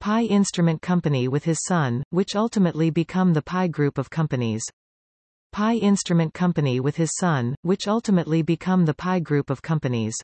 Pye Instrument Company with his son, which ultimately become the Pye Group of companies. Pye Instrument Company with his son, which ultimately become the Pye Group of companies.